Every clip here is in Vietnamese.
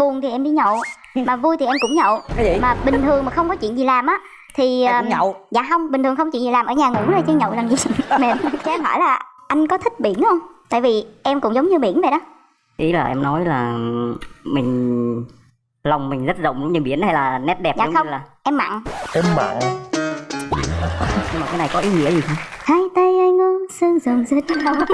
buồn thì em đi nhậu mà vui thì em cũng nhậu. Cái gì? Mà bình thường mà không có chuyện gì làm á thì em ờ, cũng nhậu. dạ không bình thường không chuyện gì làm ở nhà ngủ rồi chứ nhậu làm gì. Mệt cho em hỏi là anh có thích biển không? Tại vì em cũng giống như biển vậy đó. Ý là em nói là mình lòng mình rất rộng giống như biển hay là nét đẹp Dạ giống không. như là em mặn. Em mặn. Nhưng mà cái này có ý nghĩa gì không? Hai tay anh ôm sương rồng rất lâu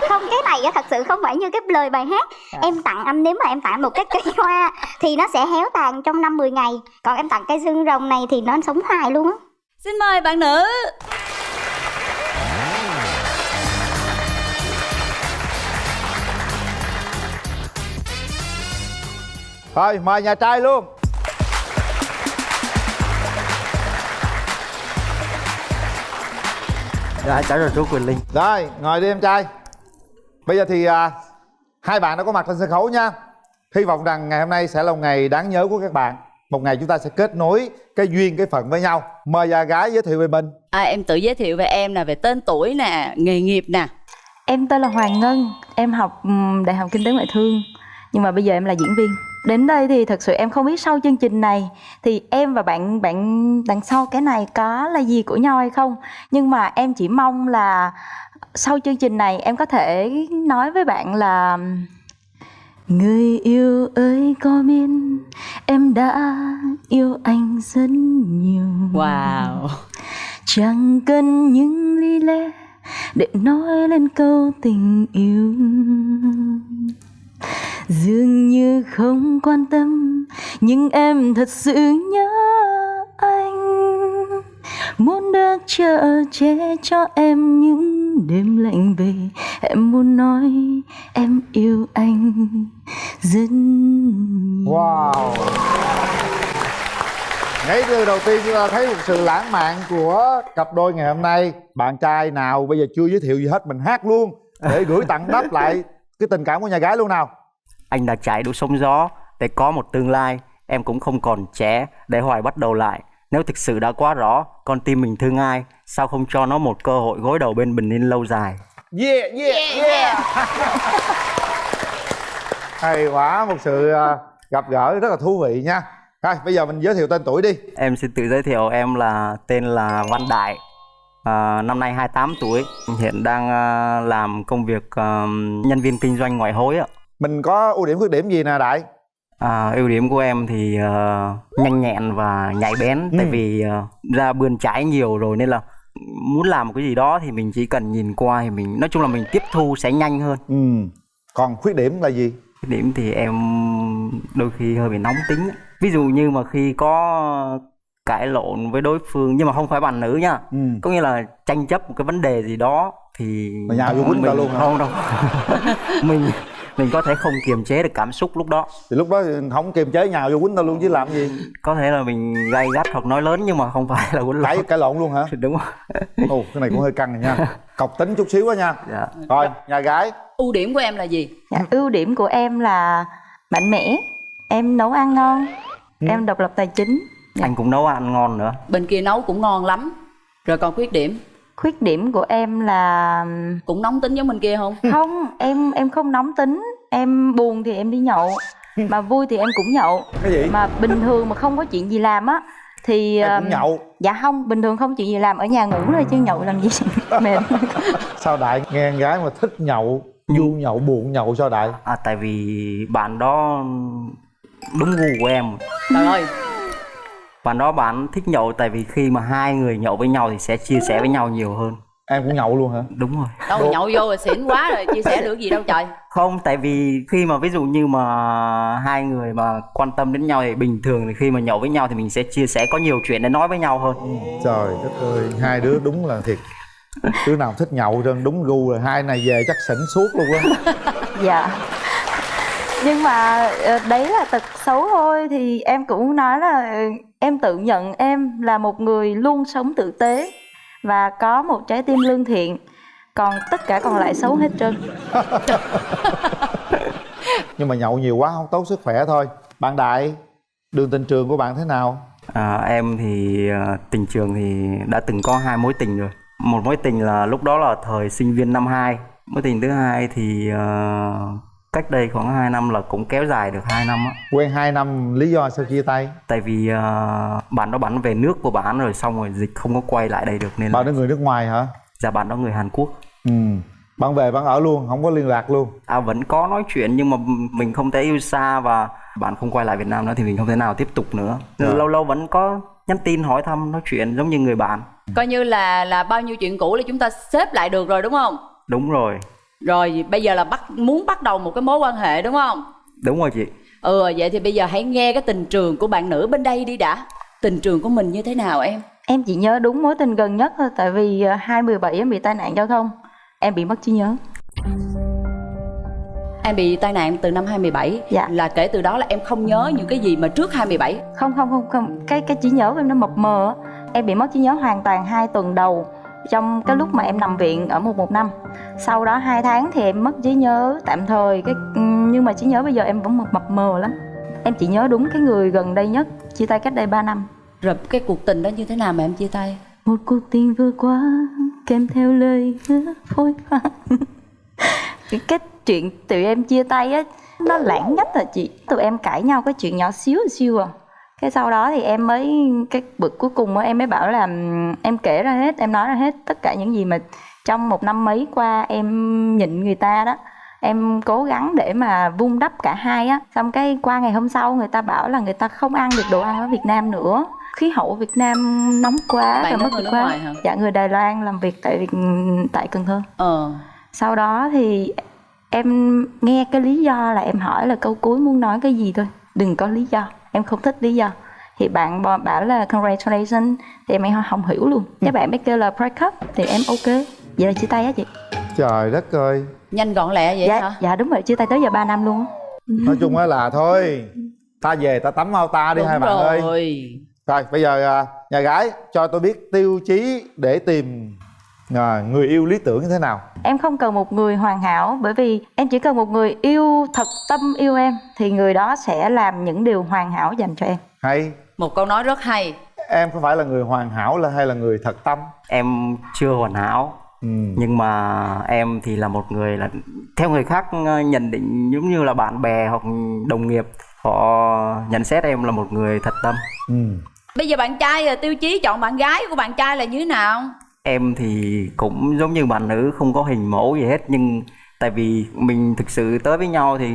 dạ không cái này á thật sự không phải như cái lời bài hát. Em tặng anh nếu mà em tặng một cái cây hoa thì nó sẽ héo tàn trong năm 10 ngày. Còn em tặng cây xương rồng này thì nó sống hoài luôn á. Xin mời bạn nữ. Thôi mời nhà trai luôn. Dạ cháu chào chú Quỳnh Linh. Rồi ngồi đi em trai bây giờ thì à, hai bạn đã có mặt trên sân khấu nha. Hy vọng rằng ngày hôm nay sẽ là một ngày đáng nhớ của các bạn. Một ngày chúng ta sẽ kết nối cái duyên cái phận với nhau. Mời già gái giới thiệu về mình. À, Em tự giới thiệu về em nè Về tên tuổi nè Nghề nghiệp nè. Em tên là Hoàng Ngân, em học Đại học Kinh tế Ngoại thương. Nhưng mà bây giờ em là diễn viên Đến đây thì thật sự em không biết sau chương trình này Thì em và bạn bạn đằng sau cái này có là gì của nhau hay không. Nhưng mà em chỉ mong là sau chương trình này em có thể nói với bạn là Người yêu ơi có biết em đã yêu anh rất nhiều? Wow. Chẳng cần những lý lẽ để nói lên câu tình yêu Dường như không quan tâm, Nhưng em thật sự nhớ anh. Muốn được chở che cho em những đêm lạnh về, Em muốn nói em yêu anh rất nhiều. Wow. Ngay từ đầu tiên chúng ta thấy một sự lãng mạn của cặp đôi ngày hôm nay. Bạn trai nào bây giờ chưa giới thiệu gì hết, mình hát luôn để gửi tặng đáp lại cái tình cảm của nhà gái luôn nào anh đã trải đủ sóng gió để có một tương lai. Em cũng không còn trẻ để hoài bắt đầu lại. Nếu thực sự đã quá rõ con tim mình thương ai sao không cho nó một cơ hội gối đầu bên bình yên lâu dài? Yeah yeah yeah, hay quá một sự à, gặp gỡ rất là thú vị nha. Rồi bây giờ mình giới thiệu tên tuổi đi. Em xin tự giới thiệu em là tên là Văn Đại à, năm nay 28 tuổi. Hiện đang à, làm công việc à, nhân viên kinh doanh ngoại hối ạ mình có ưu điểm khuyết điểm gì nè đại? À, ưu điểm của em thì ờ, nhanh nhẹn và nhạy bén. Tại Ừ. vì ờ, ra bươn trái nhiều rồi nên là muốn làm một cái gì đó thì mình chỉ cần nhìn qua thì mình nói chung là mình tiếp thu sẽ nhanh hơn. Ừ. Còn khuyết điểm là gì? Cái điểm thì em đôi khi hơi bị nóng tính. Ví dụ như mà khi có cãi lộn với đối phương nhưng mà không phải bạn nữ nha ừ. có nghĩa là tranh chấp một cái vấn đề gì đó thì Mà nhào vô ta luôn hả? không đâu. Mình mình có thể không kiềm chế được cảm xúc lúc đó. Thì lúc đó không kiềm chế nhào vô quýnh tao luôn chứ làm gì? Có thể là mình gay gắt hoặc nói lớn nhưng mà không phải là quýnh cãi lộn cãi lộn luôn hả? Đúng rồi. Ồ cái này cũng hơi căng rồi nha. Cọc tính chút xíu á nha. Dạ. Rồi nhà gái. Ưu điểm của em là gì? Dạ, ưu điểm của em là mạnh mẽ. Em nấu ăn ngon. Em độc lập tài chính. Anh cũng nấu ăn ngon nữa. Bên kia nấu cũng ngon lắm. Rồi còn khuyết điểm khuyết điểm của em là Cũng nóng tính giống bên kia không? không em em không nóng tính. Em buồn thì em đi nhậu mà vui thì em cũng nhậu. Cái gì? Mà bình thường mà không có chuyện gì làm á thì em cũng um, nhậu. dạ không bình thường không chuyện gì làm ở nhà ngủ rồi chứ nhậu làm gì mệt. Sao đại? Nghe con gái mà thích nhậu vui nhậu buồn nhậu sao đại? À tại vì bạn đó đúng gu của em. Trời ơi bạn đó bạn thích nhậu tại vì khi mà hai người nhậu với nhau thì sẽ chia sẻ với nhau nhiều hơn. Em cũng nhậu luôn hả? Đúng rồi. Đâu nhậu vô rồi xỉn quá rồi Chia sẻ được gì đâu trời. Không tại vì khi mà ví dụ như mà hai người mà quan tâm đến nhau thì bình thường thì khi mà nhậu với nhau thì mình sẽ chia sẻ có nhiều chuyện để nói với nhau hơn. Trời đất ơi hai đứa đúng là thiệt. Đứa nào thích nhậu trơn đúng gu rồi hai này về chắc xỉn suốt luôn á. Dạ nhưng mà ờ, đấy là tật xấu thôi. Thì em cũng nói là ờ, em tự nhận em là một người luôn sống tử tế và có một trái tim lương thiện. Còn tất cả còn lại xấu hết trơn. Nhưng mà nhậu nhiều quá không tốt sức khỏe thôi. Bạn đại đường tình trường của bạn thế nào? À, em thì à, tình trường thì đã từng có hai mối tình rồi. Một mối tình là lúc đó là thời sinh viên năm 2 mối tình thứ hai thì à, cách đây khoảng 2 năm là cũng kéo dài được 2 năm á. Quen 2 năm lý do sao chia tay? Tại vì uh, bạn đó bắn về nước của bạn rồi xong rồi dịch không có quay lại đây được nên là bạn đó người nước ngoài hả? Dạ bạn đó người Hàn Quốc. Ừ bạn về bạn ở luôn không có liên lạc luôn. À vẫn có nói chuyện nhưng mà mình không thể yêu xa và bạn không quay lại Việt Nam nữa thì mình không thể nào tiếp tục nữa. Dạ. lâu lâu vẫn có nhắn tin hỏi thăm nói chuyện giống như người bạn. Coi như là là bao nhiêu chuyện cũ là chúng ta xếp lại được rồi đúng không? Đúng rồi rồi bây giờ là bắt muốn bắt đầu một cái mối quan hệ đúng không? Đúng rồi chị. Ừ vậy thì bây giờ hãy nghe cái tình trường của bạn nữ bên đây đi đã. Tình trường của mình như thế nào em? Em chỉ nhớ đúng mối tình gần nhất thôi Tại vì ờ, 2017 em bị tai nạn giao thông. Em bị mất trí nhớ. Em bị tai nạn từ năm 2017 Dạ. là kể từ đó là em không nhớ những cái gì mà trước 27 Không không không không. Cái cái trí nhớ của em nó mập mờ á. Em bị mất trí nhớ hoàn toàn 2 tuần đầu Trong cái lúc mà em nằm viện ở 115 Sau đó 2 tháng thì em mất trí nhớ tạm thời cái Nhưng mà trí nhớ bây giờ em vẫn mập, mờ lắm. Em chỉ nhớ đúng cái người gần đây nhất Chia tay cách đây 3 năm. Rồi cái cuộc tình đó như thế nào mà em chia tay? Một cuộc tình vừa qua kèm theo lời hứa phôi pha. Cái, cái chuyện tụi em chia tay á nó lãng nhất là chị? Tụi em cãi nhau cái chuyện nhỏ xíu xíu à cái sau đó thì em mới cái bực cuối cùng á em mới bảo là em kể ra hết em nói ra hết tất cả những gì mà trong một năm mấy qua em nhịn người ta đó. Em cố gắng để mà vun đắp cả hai á. Xong cái qua ngày hôm sau người ta bảo là người ta không ăn được đồ ăn ở Việt Nam nữa. Khí hậu ở Việt Nam nóng quá Bạn rồi mất quá. ngoài hả? dạ người Đài Loan làm việc tại Việt tại Cần Thơ. Ờ. Sau đó thì em nghe cái lý do là em hỏi là câu cuối muốn nói cái gì thôi đừng có lý do em không thích lý do. Thì bạn bảo là congratulations thì em không, không hiểu luôn. Cái bạn mới kêu là break up thì em ok. Vậy là chia tay á chị. Trời đất ơi. Nhanh gọn lẹ vậy dạ hả? dạ đúng rồi chia tay tới giờ 3 năm luôn á. Nói chung á là thôi ta về ta tắm ao ta đi đúng hai bạn rồi. Ơi rồi bây giờ à, nhà gái cho tôi biết tiêu chí để tìm à, người yêu lý tưởng như thế nào? Em không cần một người hoàn hảo bởi vì em chỉ cần một người yêu thật tâm yêu em thì người đó sẽ làm những điều hoàn hảo dành cho em. Hay. Một câu nói rất hay. Em có phải là người hoàn hảo là hay là người thật tâm? Em chưa hoàn hảo ừ. nhưng mà em thì là một người là theo người khác ờ, nhận định giống như là bạn bè hoặc đồng nghiệp họ nhận xét em là một người thật tâm. Ừ. bây giờ bạn trai à, tiêu chí chọn bạn gái của bạn trai là như thế nào em thì cũng giống như bạn nữ không có hình mẫu gì hết. Nhưng tại vì mình thực sự tới với nhau thì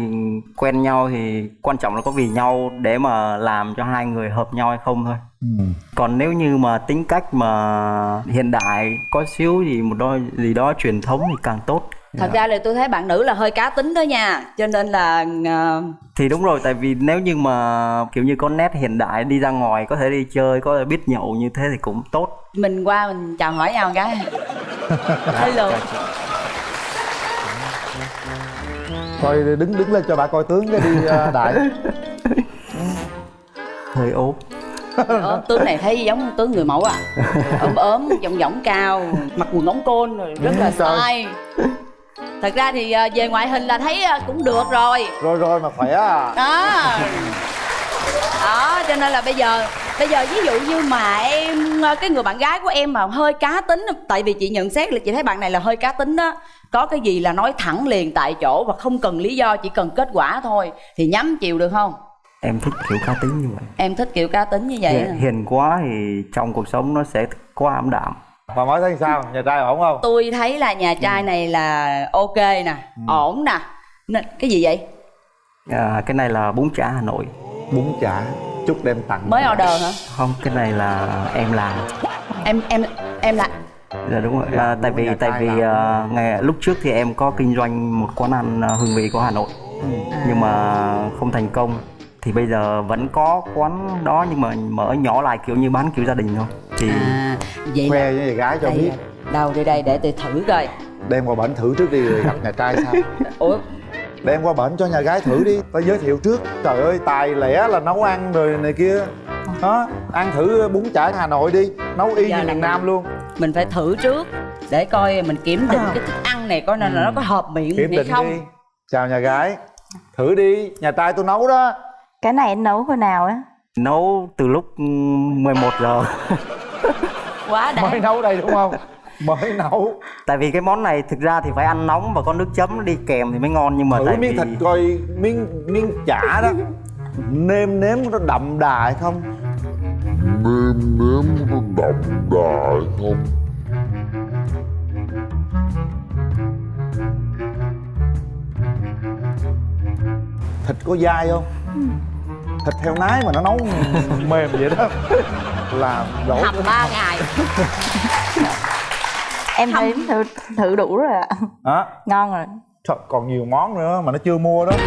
quen nhau thì quan trọng là có vì nhau để mà làm cho hai người hợp nhau hay không thôi. Ừ. còn nếu như mà tính cách mà hiện đại có xíu gì một đôi gì đó truyền thống thì càng tốt thật ra là tôi thấy bạn nữ là hơi cá tính đó nha cho nên là à, thì đúng rồi tại vì nếu như mà kiểu như có nét hiện đại đi ra ngoài có thể đi chơi có thể biết nhậu như thế thì cũng tốt. Mình qua mình chào hỏi nhau một cái. Hello. Coi đứng đứng lên cho bà coi tướng cái đi à, đại. Hơi ốm. Ờ, tướng này thấy giống tướng người mẫu à. Ốm ốm giọng giọng cao mặc quần ống côn rồi rất là style thật ra thì à, về ngoại hình là thấy à, cũng được rồi. Rồi rồi mà khỏe à? Đó. Đó cho nên là bây giờ bây giờ ví dụ như mà em cái người bạn gái của em mà hơi cá tính tại vì chị nhận xét là chị thấy bạn này là hơi cá tính đó có cái gì là nói thẳng liền tại chỗ và không cần lý do chỉ cần kết quả thôi thì nhắm chịu được không? Em thích kiểu cá tính như vậy. Em thích kiểu cá tính như vậy hiền, hiền quá thì trong cuộc sống nó sẽ quá ảm đạm bà nói thấy sao? Nhà trai ổn không? Tôi thấy là nhà trai này là ok nè ổn nè. Nên- cái gì vậy? À, cái này là bún chả hà nội. Bún chả chút đem tặng mới order hả? Không cái này là em làm. Em em em là Dạ đúng rồi. À, tại vì tại vì à, ngày lúc trước thì em có kinh doanh một quán ăn à, hương vị của Hà Nội. Nhưng mà không thành công. Thì bây giờ vẫn có quán đó nhưng mà mở nhỏ lại kiểu như bán kiểu gia đình thôi. Thì à vậy là khoe với nhà gái cho đây biết. đâu đây đây để tôi thử coi. Đem qua bển thử trước đi rồi gặp nhà trai sao ủa? Đem qua bển cho nhà gái thử đi tao giới thiệu trước. Trời ơi tài lẻ là nấu ăn rồi này kia. Đó ăn thử bún chả hà nội đi nấu y Giờ như miền nam luôn. mình phải thử trước để coi mình kiểm định cái thức ăn này coi là nó có hợp miệng À. kiểm hay định không. Đi chào nhà gái. Thử đi nhà trai tôi nấu đó cái này anh nấu hồi nào á? Nấu từ lúc ừ, 11 giờ. quá đã mới nấu đây đúng không? Mới nấu. Tại vì cái món này thực ra thì phải ăn nóng và có nước chấm đi kèm thì mới ngon nhưng mà thử tại miếng vì thịt coi miếng miếng chả đó. Nêm nếm nó đậm đà hay không? Nêm nếm nó đậm đà hay không? Thịt có dai không thịt heo nái mà nó nấu mềm vậy đó. Là lỗi hầm ba ngày. Em thấy thử thử đủ rồi ạ. Hả? Ngon rồi. Trời, còn nhiều món nữa mà nó chưa mua đó.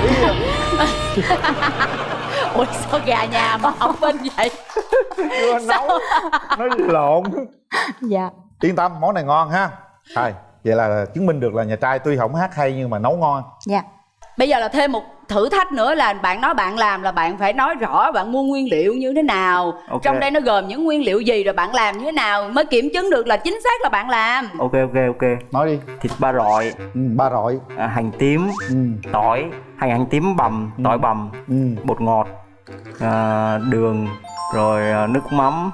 Ủa sao gà nhà mà không bên vậy? Chưa nấu. Nó lộn. Dạ. Yên tâm món này ngon ha. Thôi vậy là chứng minh được là nhà trai tuy không hát hay nhưng mà nấu ngon. Dạ bây giờ là thêm một thử thách nữa là bạn nói bạn làm là bạn phải nói rõ bạn mua nguyên liệu như thế nào. Ok. trong đây nó gồm những nguyên liệu gì rồi bạn làm như thế nào mới kiểm chứng được là chính xác là bạn làm? Ok ok ok. Nói đi. Thịt ba rọi. Ừ, ba rọi. À, hành tím ừ, tỏi. Hành hành tím bằm tỏi bằm ừ. bột ngọt à, đường rồi à, nước mắm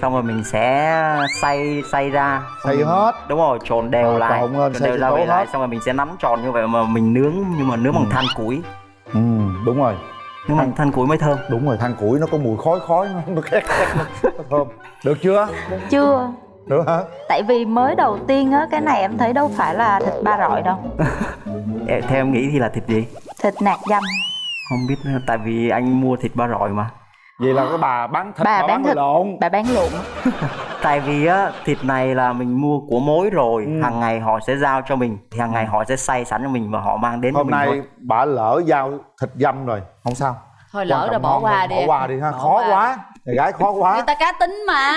xong rồi mình sẽ xay xay ra. Xay Xong hết. Đúng rồi trộn đều Ờ, lại. trộn lên, trộn xay đều ra về lại hết. xong rồi mình sẽ nắn tròn như vậy mà mình nướng nhưng mà nướng bằng than củi. Ừ, đúng rồi. Nướng bằng than củi mới thơm. Đúng rồi than củi nó có mùi khói khói nó, khét nó, thơm. Được chưa? Chưa. Được hả? Tại vì mới đầu tiên á cái này em thấy đâu phải là thịt ba rọi đâu. Theo em nghĩ thì là thịt gì? Thịt nạc dăm. Không biết nữa, tại vì anh mua thịt ba rọi mà vậy là cái bà bán thịt bà bà bán thịt. lộn. Bà bán lộn. Tại vì á thịt này là mình mua của mối rồi Ừ. hàng ngày họ sẽ giao cho mình thì hàng ngày họ sẽ xay sẵn cho mình và họ mang đến hôm mình nay thôi. bà lỡ giao thịt dăm rồi không sao. Thôi lỡ rồi bỏ qua đi bỏ qua đi ha Bỏ khó qua. quá nhà gái khó người quá ta cá tính mà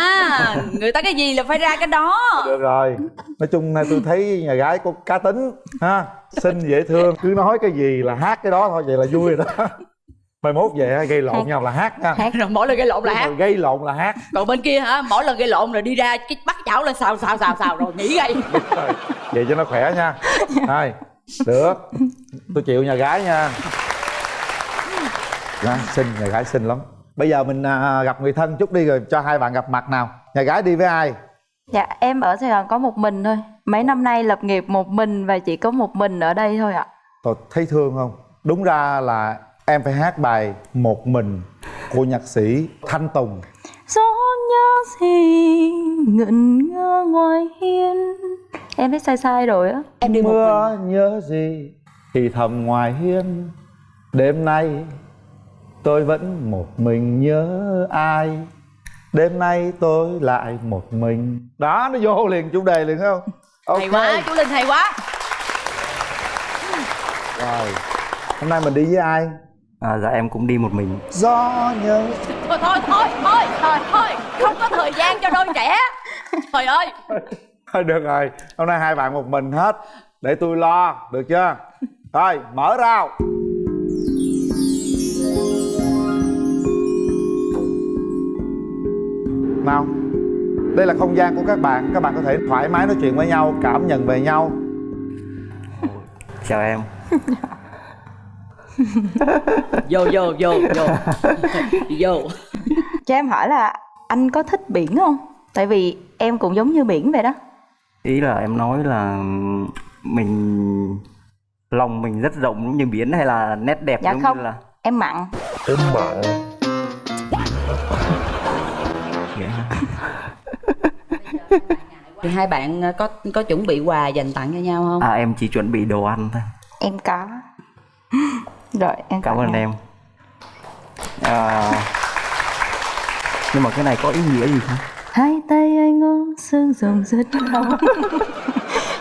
người ta cái gì là phải ra cái đó. Được rồi nói chung nay tôi thấy nhà gái có cá tính ha xinh dễ thương cứ nói cái gì là hát cái đó thôi vậy là vui rồi đó mai mốt về gây lộn Hát. nhau là hát nha Hát. rồi mỗi lần gây lộn là hát. gây lộn là hát. Còn bên kia hả? Mỗi lần gây lộn rồi đi ra cái bắt chảo lên xào xào xào xào rồi nghỉ gây vậy cho nó khỏe nha. Hai được tôi chịu nhà gái nha. Đó, xinh nhà gái xinh lắm. Bây giờ mình à, gặp người thân chút đi rồi cho hai bạn gặp mặt nào. Nhà gái đi với ai? Dạ em ở sài gòn có một mình thôi. Mấy năm nay lập nghiệp một mình và chỉ có một mình ở đây thôi ạ. Tôi thấy thương không? Đúng ra là em phải hát bài một mình của nhạc sĩ thanh tùng. Gió nhớ gì ngẩn ngơ ngoài hiên. Em biết sai sai rồi á. Em đi một mình. mưa nhớ gì thì thầm ngoài hiên. Đêm nay tôi vẫn một mình nhớ ai. Đêm nay tôi lại một mình. Đó nó vô liền chủ đề liền không? Hay quá chú linh hay quá. Rồi hôm nay mình đi với ai à, dạ em cũng đi một mình. Gió nhớ thôi thôi thôi thôi thôi thôi không có thời gian cho đôi trẻ. Trời ơi. Thôi được rồi. Hôm nay hai bạn một mình hết. Để tôi lo được chưa? Thôi mở rào. Nào đây là không gian của các bạn. Các bạn có thể thoải mái nói chuyện với nhau cảm nhận về nhau. Chào em vô vô vô vô. Vô. Cho em hỏi là anh có thích biển không? Tại vì em cũng giống như biển vậy đó. Ý là em nói là mình lòng mình rất rộng giống như biển hay là nét đẹp dạ giống không như là em mặn. Em mặn. Thì hai bạn có có chuẩn bị quà dành tặng cho nhau không? À em chỉ chuẩn bị đồ ăn thôi. Em có rồi em cảm ơn em. à, nhưng mà cái này có ý nghĩa gì không? Hai tay anh ôm sương rồng rất đau.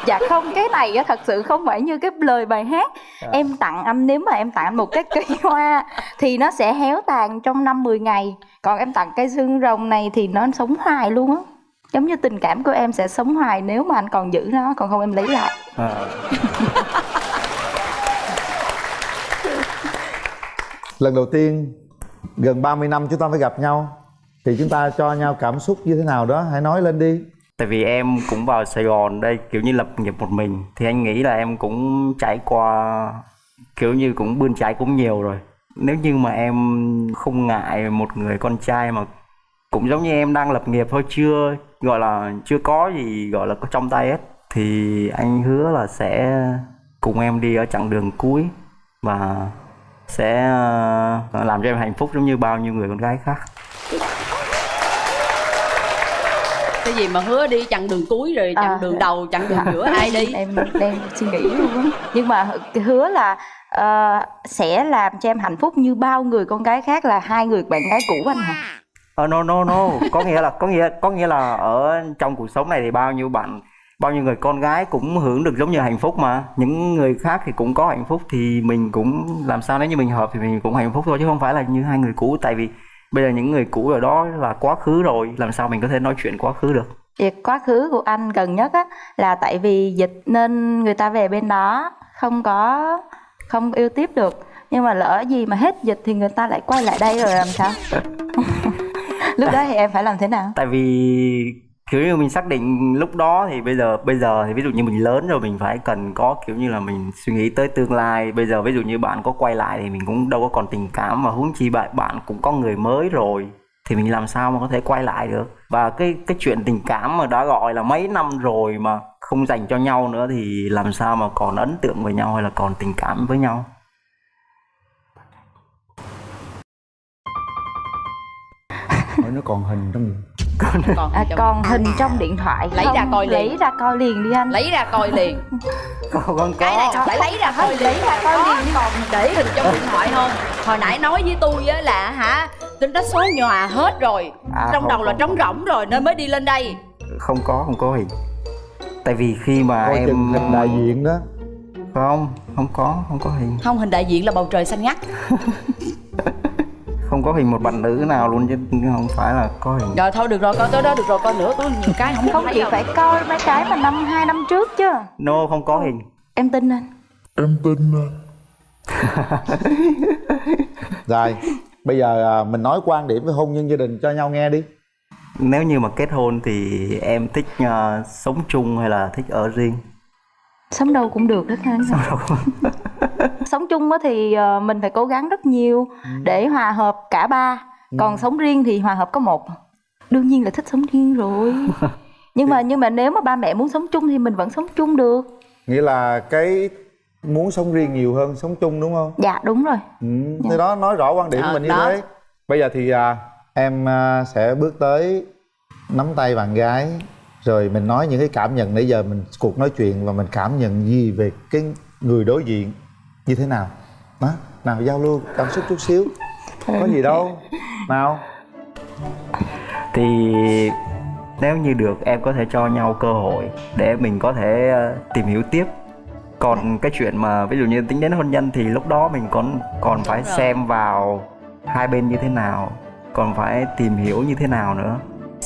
Dạ không cái này á thật sự không phải như cái lời bài hát. Em tặng anh nếu mà em tặng anh một cái cây hoa thì nó sẽ héo tàn trong năm 10 ngày. Còn em tặng cây xương rồng này thì nó sống hoài luôn á. Giống như tình cảm của em sẽ sống hoài nếu mà anh còn giữ nó còn không em lấy lại. À, lần đầu tiên, gần 30 năm chúng ta phải gặp nhau, thì chúng ta cho nhau cảm xúc như thế nào đó? Hãy nói lên đi. Tại vì em cũng vào Sài Gòn đây, kiểu như lập nghiệp một mình. Thì anh nghĩ là em cũng trải qua, kiểu như cũng bươn trái cũng nhiều rồi. Nếu như mà em không ngại một người con trai mà cũng giống như em đang lập nghiệp thôi, chưa, gọi là, chưa có gì gọi là có trong tay hết, thì anh hứa là sẽ cùng em đi ở chặng đường cuối. Và sẽ ờ, làm cho em hạnh phúc giống như bao nhiêu người con gái khác. Cái gì mà hứa đi chặng đường cuối rồi chặng À. đường đầu chặng đường giữa ai đi. Em đang suy nghĩ luôn á. Nhưng mà hứa là ờ, sẽ làm cho em hạnh phúc như bao người con gái khác là hai người bạn gái cũ anh hả? Ờ no no no, có nghĩa là có nghĩa có nghĩa là ở trong cuộc sống này thì bao nhiêu bạn bao nhiêu người con gái cũng hưởng được giống như hạnh phúc mà. Những người khác thì cũng có hạnh phúc thì mình cũng làm sao nếu như mình hợp thì mình cũng hạnh phúc thôi chứ không phải là như hai người cũ. Tại vì bây giờ những người cũ ở đó là quá khứ rồi làm sao mình có thể nói chuyện quá khứ được? Việc quá khứ của anh gần nhất á là tại vì dịch nên người ta về bên đó không có không yêu tiếp được. Nhưng mà lỡ gì mà hết dịch thì người ta lại quay lại đây rồi làm sao? Lúc đó thì em phải làm thế nào? Tại vì kiểu như mình xác định lúc đó thì bây giờ bây giờ thì ví dụ như mình lớn rồi, mình phải cần có kiểu như là mình suy nghĩ tới tương lai. Bây giờ ví dụ như bạn có quay lại thì mình cũng đâu có còn tình cảm mà huống chi bạn bạn cũng có người mới rồi thì mình làm sao mà có thể quay lại được? Và cái cái chuyện tình cảm mà đã gọi là mấy năm rồi mà không dành cho nhau nữa thì làm sao mà còn ấn tượng với nhau hay là còn tình cảm với nhau? Nó còn hình trong gì còn à, còn hình trong điện thoại Lấy ra không? coi liền. lấy ra coi liền đi anh. Lấy ra coi liền. Không, không cái này có phải lấy ra coi liền. lấy ra coi liền đi. còn để hình trong điện thoại không? Hồi nãy nói với tôi á là hả tính đó số nhòa hết rồi. À, trong không, đầu là không, trống rỗng rồi nên mới đi lên đây. Không có không có hình tại vì khi mà coi em hình đại diện đó. Không không có không có hình không hình đại diện là bầu trời xanh ngắt không có hình một bạn nữ nào luôn chứ không phải là có hình. Rồi thôi được rồi coi tới đó được rồi coi nữa có nhiều cái không không chị phải coi mấy cái mà năm hai năm trước chứ. No không có hình. Em tin anh. Em tin à. rồi bây giờ à, mình nói quan điểm về hôn nhân gia đình cho nhau nghe đi. Nếu như mà kết hôn thì em thích ờ, sống chung hay là thích ở riêng sống đâu cũng được hết ha sống chung á thì ờ, mình phải cố gắng rất nhiều để hòa hợp cả ba. Còn sống riêng thì hòa hợp có một. Đương nhiên là thích sống riêng rồi. Nhưng mà nhưng mà nếu mà ba mẹ muốn sống chung thì mình vẫn sống chung được. Nghĩa là cái muốn sống riêng nhiều hơn sống chung đúng không? Dạ đúng rồi. Ừ, thế đó nói rõ quan điểm của Ờ, mình như đó. thế. Bây giờ thì à, em à, sẽ bước tới nắm tay bạn gái rồi mình nói những cái cảm nhận nãy giờ mình cuộc nói chuyện và mình cảm nhận gì về cái người đối diện như thế nào? Đó nào giao lưu cảm xúc chút xíu. Có gì đâu. Nào. Thì nếu như được em có thể cho nhau cơ hội để mình có thể ờ, tìm hiểu tiếp. Còn cái chuyện mà ví dụ như tính đến hôn nhân thì lúc đó mình còn còn phải xem vào hai bên như thế nào còn phải tìm hiểu như thế nào nữa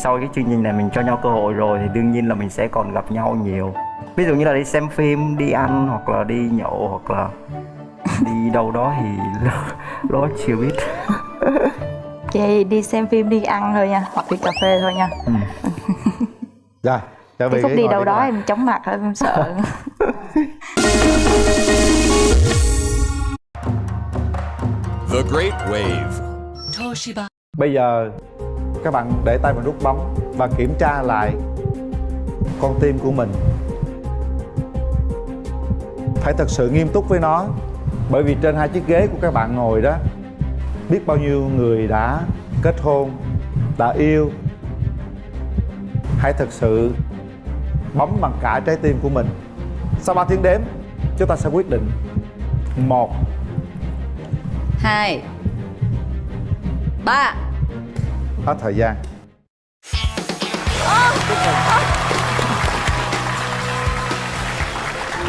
sau cái chương trình này mình cho nhau cơ hội rồi thì đương nhiên là mình sẽ còn gặp nhau nhiều. Ví dụ như là đi xem phim đi ăn hoặc là đi nhậu hoặc là đi đâu đó thì đó chưa biết. Chị đi xem phim đi ăn thôi nha hoặc đi cà phê thôi nha. Rồi trở về đi đâu đó em chóng mặt em sợ. The Great Wave. Bây giờ các bạn để tay vào nút bấm và kiểm tra lại con tim của mình. Phải thật sự nghiêm túc với nó bởi vì trên hai chiếc ghế của các bạn ngồi đó biết bao nhiêu người đã kết hôn, đã yêu. Hãy thật sự bấm bằng cả trái tim của mình. Sau 3 tiếng đếm, chúng ta sẽ quyết định. Một, hai ba hết thời gian.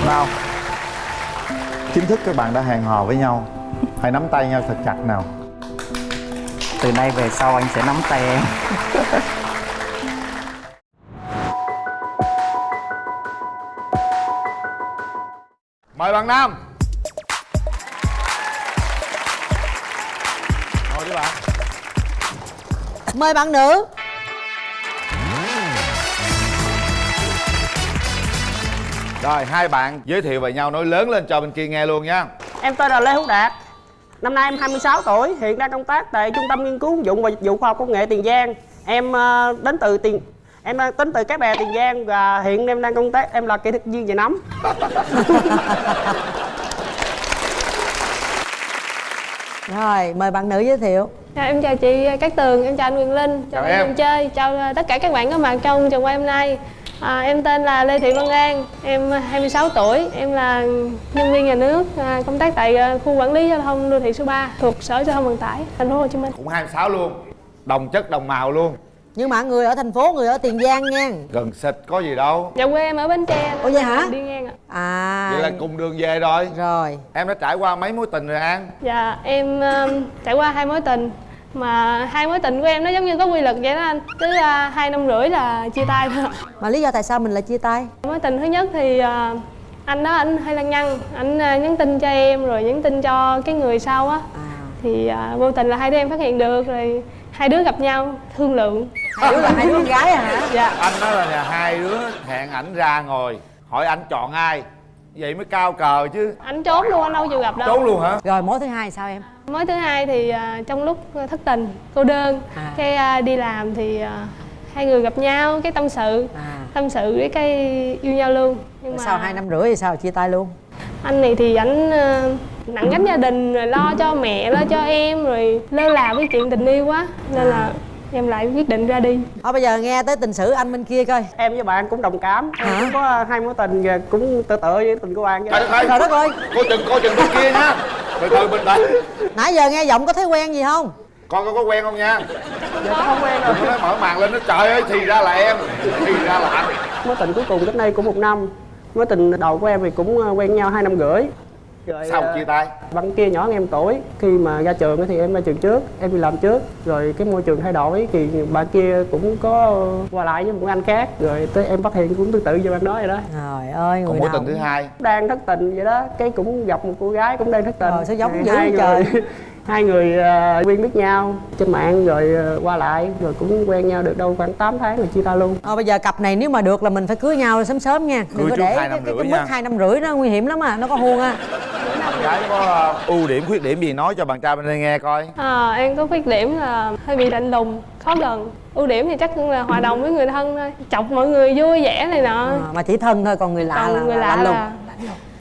Nào Chính thức các bạn đã hẹn hò với nhau. Hãy nắm tay nhau thật chặt nào. Từ nay về sau anh sẽ nắm tay em. Mời bạn Nam Mời bạn nữ. Rồi hai bạn giới thiệu về nhau nói lớn lên cho bên kia nghe luôn nha. Em tên là Lê Hữu Đạt. Năm nay em 26 tuổi Hiện đang công tác tại Trung tâm Nghiên cứu ứng dụng và Dịch vụ Khoa học Công nghệ Tiền Giang. Em ờ, đến từ tiền em đang tính từ cái bè tiền giang và hiện em đang công tác em là kỹ thuật viên về nấm Rồi, mời bạn nữ giới thiệu Dạ, em chào chị Cát Tường, em chào anh Quyền Linh, chào, Chào em. Chơi, chào à, tất cả các bạn có mặt trong trường quay hôm nay. À, em tên là Lê Thị Văn An, em 26 tuổi, em là nhân viên nhà nước à, công tác tại à, khu quản lý giao thông đô thị số 3 thuộc Sở Giao thông Vận tải Thành phố Hồ Chí Minh. cũng 26 luôn đồng chất đồng màu luôn Nhưng mà người ở thành phố, người ở Tiền Giang nha. Gần xịt có gì đâu. Dạ quê em ở Bến Tre. Ủa vậy hả? Đi ngang ạ. À. Vậy là cùng đường về rồi. Rồi. Em đã trải qua mấy mối tình rồi an? Dạ em um, trải qua hai mối tình. Mà hai mối tình của em nó giống như có quy luật vậy đó anh. Cứ à, hai năm rưỡi là chia tay thôi. Mà lý do tại sao mình lại chia tay? mối tình thứ nhất thì à, anh đó anh hơi lăng nhăng. Anh à, nhắn tin cho em rồi nhắn tin cho cái người sau á. À. Thì à, vô tình là hai đứa em phát hiện được rồi hai đứa gặp nhau thương lượng. Hai đứa là hai đứa con gái à hả? dạ. Anh nói là nhà hai đứa hẹn ảnh ra ngồi hỏi anh chọn ai? Vậy mới cao cờ chứ. Anh trốn luôn anh đâu chịu gặp đâu. Trốn luôn hả? Rồi mối thứ hai sao em? mối thứ hai thì à, trong lúc thất tình cô đơn À. cái à, đi làm thì à, hai người gặp nhau cái tâm sự À. tâm sự với cái yêu nhau luôn. Nhưng mà Sau hai năm rưỡi thì sao? Chia tay luôn? anh này thì ảnh ờ, nặng gánh gia đình rồi lo cho mẹ lo cho em rồi lơ là với chuyện tình yêu quá. Nên là em lại quyết định ra đi. Thôi bây giờ nghe tới tình sử anh bên kia coi. Em với bạn cũng đồng cảm. Em Hả? cũng có hai mối tình và cũng tự tự với tình của bạn. Đất ơi. Trời đất ơi. Coi chừng coi chừng bên kia nha. Từ từ bình tĩnh Nãy giờ nghe giọng có thấy quen gì không? con có, có quen không nha? Giờ chắc không quen rồi. Nói mở màn lên nó trời ơi thì ra là em. Thì ra là anh. Mối tình cuối cùng cách đây cũng một năm. Mối tình đầu của em thì cũng ờ, quen nhau hai năm rưỡi rồi sao ờ, chia tay? bạn kia nhỏ hơn em tuổi. Khi mà ra trường á thì em ra trường trước em đi làm trước. Rồi cái môi trường thay đổi thì bạn kia cũng có qua lại với một anh khác. Rồi tới em phát hiện cũng tương tự như bạn đó vậy đó. Trời ơi người còn mối tình thứ hai? Đang thất tình vậy đó. Cái cũng gặp một cô gái cũng đang thất tình. Rồi, sao giống dữ trời? Người hai người ờ, quen biết nhau trên mạng rồi ờ, qua lại rồi cũng quen nhau được đâu khoảng 8 tháng rồi chia tay luôn. Ờ, bây giờ cặp này nếu mà được là mình phải cưới nhau sớm sớm nha. Cưới Đừng có để hai cái, năm cái, rưỡi cái mức hai năm rưỡi nó nguy hiểm lắm à, nó có huông à. Gái có ờ, ưu điểm khuyết điểm gì nói cho bạn trai bên đây nghe coi. À, em có khuyết điểm là hơi bị lạnh lùng khó gần. Ưu điểm thì chắc cũng là hòa đồng với người thân thôi chọc mọi người vui vẻ này nọ. À, Mà chỉ thân thôi còn người lạ là, còn người là lạ lạnh lùng. là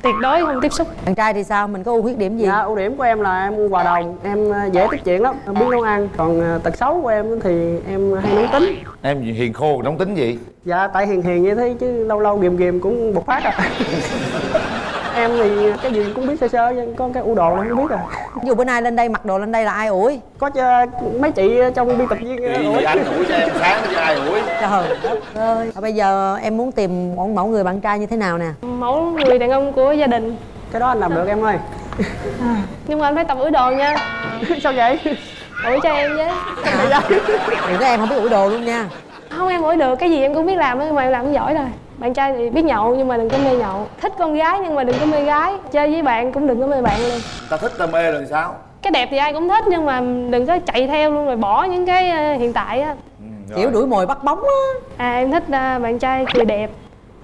tuyệt đối không tiếp xúc. Bạn trai thì sao, mình có ưu khuyết điểm gì? dạ ưu điểm của em là em hòa đồng em ờ, dễ tiếp chuyện lắm. Biết nấu ăn. Còn ờ, tật xấu của em thì em hay nóng tính. Em hiền khô nóng tính gì? Dạ tại hiền hiền như thế chứ lâu lâu ghìm ghìm cũng bộc phát à em thì cái gì cũng biết sơ sơ nhưng có cái ưu đồ là không biết à Ví dụ bữa nay lên đây mặc đồ lên đây là ai ủi? có mấy chị trong biên tập viên ủi. anh ủi cho em sáng chứ ai ủi? Trời ơi. Bây giờ em muốn tìm một mẫu người bạn trai như thế nào nè? mẫu người đàn ông của gia đình. Cái đó anh làm được em ơi. Nhưng mà anh phải tập ủi đồ nha. Sao vậy? Ủi cho em với Đừng có em không biết ủi đồ luôn nha. Không em ủi được. Cái gì em cũng biết làm nhưng mà em làm không giỏi rồi bạn trai thì biết nhậu nhưng mà đừng có mê nhậu. Thích con gái nhưng mà đừng có mê gái. Chơi với bạn cũng đừng có mê bạn luôn. Ta thích ta mê là sao? Cái đẹp thì ai cũng thích nhưng mà đừng có chạy theo luôn rồi bỏ những cái ờ, hiện tại á. Ừ, Kiểu đuổi mồi bắt bóng á. À em thích ờ, bạn trai cười đẹp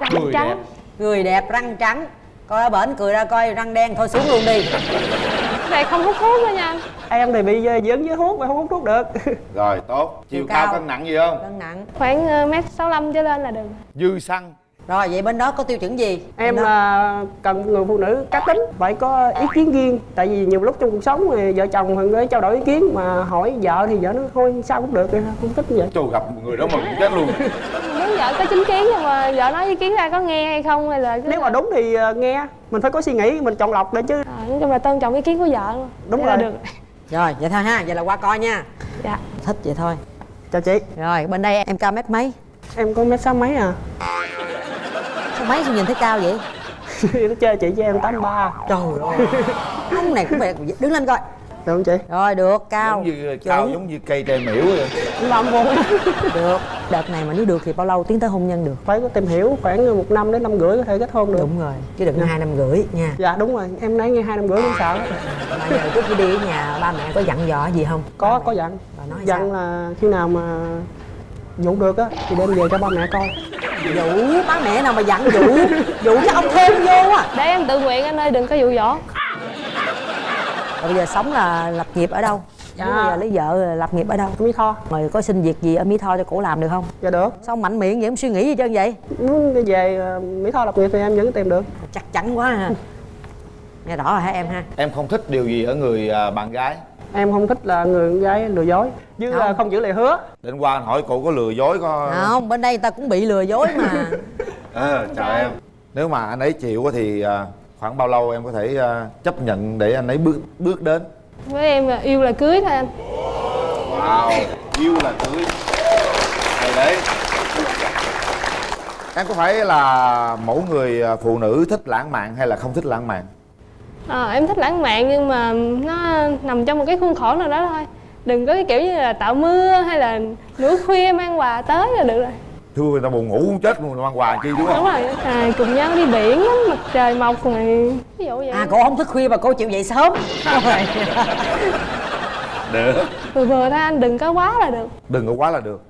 răng Cười trắng. đẹp. Người đẹp răng trắng. Coi ở bển cười ra coi răng đen thôi xuống luôn đi. Này không hút thuốc nữa nha. Anh em thì bị ờ, dướng với thuốc mà không hút thuốc được. Rồi tốt. Chiều Chiều cao cao. cân nặng gì không? Cân nặng. Khoảng mét sáu trở lên là được. Dư xăng Rồi vậy bên đó có tiêu chuẩn gì? em đó. là cần người phụ nữ cá tính phải có ý kiến riêng. Tại vì nhiều lúc trong cuộc sống thì vợ chồng thường hay trao đổi ý kiến mà hỏi vợ thì vợ nó thôi sao cũng được không thích như vậy. Trời gặp một người đó mà cũng chết luôn. Muốn vợ có chính kiến nhưng mà vợ nói ý kiến ra có nghe hay không hay là nếu mà đúng thì ờ, nghe. Mình phải có suy nghĩ mình chọn lọc để chứ. À, nói chung là tôn trọng ý kiến của vợ luôn. Đúng là rồi. được. Rồi vậy thôi ha, vậy là qua coi nha. Dạ. Thích vậy thôi. Chào chị. Rồi bên đây em cao mét mấy? em có mét sáu mấy à mấy sao nhìn thấy cao vậy? nó chơi chị cho em tám ba. Trời ơi. Ông này cũng phải đứng lên coi. Được không chị? Rồi được, cao. Giống như cao giống như cây tre miễu vậy. Làm buồn Được. Đợt này mà nếu được thì bao lâu? Tiến tới hôn nhân được? phải có tìm hiểu khoảng một năm đến năm rưỡi có thể kết hôn được. Đúng rồi. Chứ đừng có hai năm rưỡi nha. Dạ đúng rồi. Em nói nghe hai năm rưỡi cũng sợ. Mà giờ trước khi đi ở nhà ba mẹ có dặn dò gì không? có có dặn. Bà nói dặn sao? là khi nào mà dụ được á thì đem về cho ba mẹ coi. Dụ ba mẹ nào mà dặn dụ Dụ cho ông thêm vô à để em tự nguyện anh ơi đừng có dụ dỗ. Rồi bây giờ sống là lập nghiệp ở đâu? Dạ. Bây giờ lấy vợ lập nghiệp ở đâu? Mỹ Tho. Rồi có xin việc gì ở Mỹ Tho cho cổ làm được không? Dạ được. Sao mạnh miệng vậy? Không suy nghĩ gì trơn vậy? Muốn về ờ, Mỹ Tho lập nghiệp thì em vẫn tìm được. Chắc chắn quá ha. Nghe rõ rồi hả em ha? Em không thích điều gì ở người à, bạn gái em không thích là người con gái lừa dối chứ Không. không, giữ lời hứa. Đến qua anh hỏi cô có lừa dối có không bên đây ta cũng bị lừa dối mà. Ờ chào em. Nếu mà anh ấy chịu thì à, khoảng bao lâu em có thể à, chấp nhận để anh ấy bước bước đến? Với em là yêu là cưới thôi anh. Wow yêu là cưới. Hay đấy. Em có phải là mẫu người à, phụ nữ thích lãng mạn hay là không thích lãng mạn Ờ, em thích lãng mạn nhưng mà nó nằm trong một cái khuôn khổ nào đó thôi. Đừng có cái kiểu như là tạo mưa hay là nửa khuya mang quà tới là được rồi. Thưa người ta buồn ngủ muốn chết luôn mang quà chi đúng không đúng rồi à, cùng nhau đi biển ngắm mặt trời mọc này ví dụ vậy. À cổ không thức khuya mà cô chịu dậy sớm. Được. Vừa vừa thôi anh đừng có quá là được. Đừng có quá là được.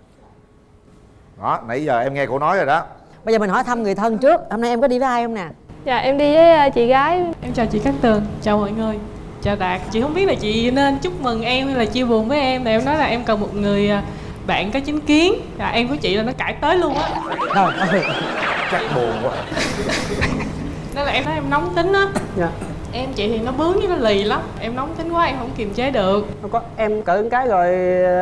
Đó nãy giờ em nghe cô nói rồi đó. Bây giờ mình hỏi thăm người thân trước. Hôm nay em có đi với ai không nè dạ em đi với ờ, chị gái. Em chào chị Cát Tường, chào mọi người. Chào Đạt, chị không biết là chị nên chúc mừng em hay là chia buồn với em. Thì em nói là em cần một người à, bạn có chính kiến. Và em của chị là nó cãi tới luôn á. Chắc buồn quá. Nên là em thấy em nóng tính á. Dạ Em chị thì nó bướng với nó lì lắm. Em nóng tính quá em không kiềm chế được. Không có em cỡ cái rồi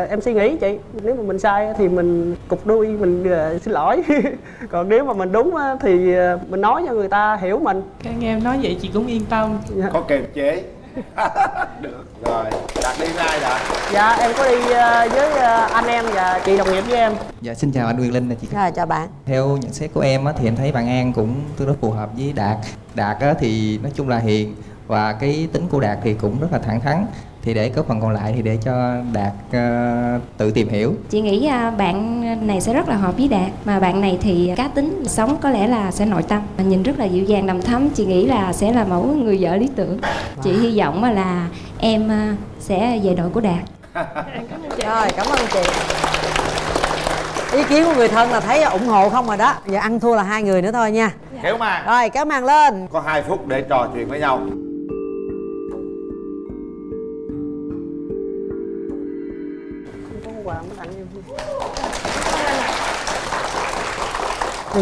em suy nghĩ chị nếu mà mình sai thì mình cục đuôi mình ờ, xin lỗi. Còn nếu mà mình đúng á, thì ờ, mình nói cho người ta hiểu mình. Cái nghe em nói vậy chị cũng yên tâm. Có kiềm chế được. Rồi đạt đi với ai đã? Dạ em có đi ờ, với ờ, anh em và chị đồng nghiệp với em. Dạ xin chào anh Quyền Linh là chị rồi chào bạn. Theo nhận xét của em á, thì em thấy bạn An cũng tương đối phù hợp với Đạt. Đạt á, thì nói chung là hiền Và cái tính của Đạt thì cũng rất là thẳng thắn. Thì để có phần còn lại thì để cho Đạt ờ, tự tìm hiểu. Chị nghĩ à, bạn này sẽ rất là hợp với Đạt. Mà bạn này thì cá tính sống có lẽ là sẽ nội tâm Nhìn rất là dịu dàng đầm thắm. Chị nghĩ là sẽ là mẫu người vợ lý tưởng. Chị hy vọng là em à, sẽ về đội của Đạt. Rồi cảm ơn chị. Ý kiến của người thân là thấy ủng hộ không rồi đó. Giờ ăn thua là hai người nữa thôi nha. Kéo màn. Rồi kéo màn lên. Có 2 phút để trò chuyện với nhau